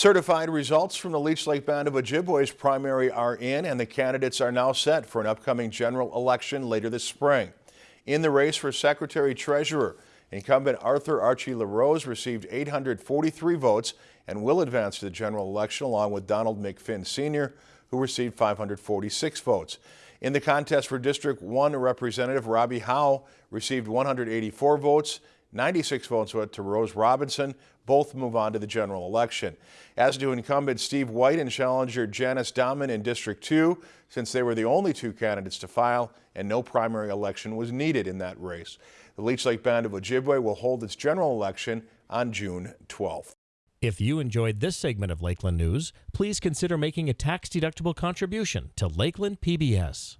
Certified results from the Leech Lake Band of Ojibwe's primary are in and the candidates are now set for an upcoming general election later this spring. In the race for Secretary Treasurer, incumbent Arthur Archie LaRose received 843 votes and will advance to the general election along with Donald McFinn Sr., who received 546 votes. In the contest for District 1, Representative Robbie Howe received 184 votes 96 votes went to Rose Robinson. Both move on to the general election. As do incumbent Steve White and challenger Janice Dahman in District 2, since they were the only two candidates to file and no primary election was needed in that race. The Leech Lake Band of Ojibwe will hold its general election on June 12th. If you enjoyed this segment of Lakeland News, please consider making a tax-deductible contribution to Lakeland PBS.